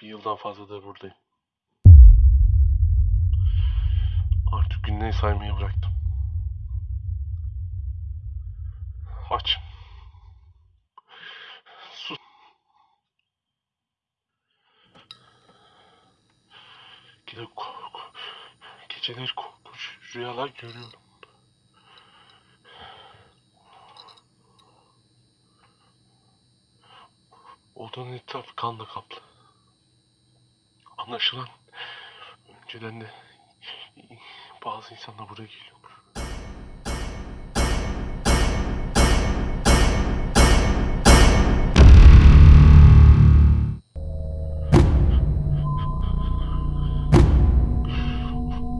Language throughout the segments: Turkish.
Bir yıldan fazladır buradayım. Artık günleri saymayı bıraktım. Aç. Sus. Korku, geceleri korkunç rüyalar görüyorum. Odanın etrafı kanla kaplı. Anlaşılan önceden de bazı insanlar buraya geliyormuş.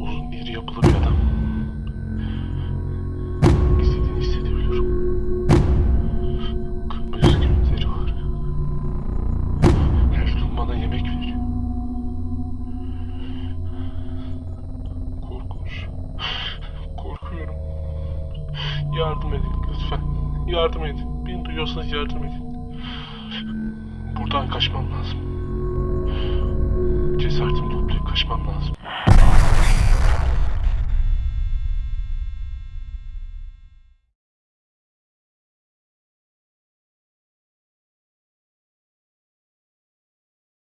Uzun iri yapılı Yardım edin lütfen. Yardım edin. Beni duyuyorsanız yardım edin. Buradan kaçmam lazım. Cesaretimi toplayıp kaçmam lazım.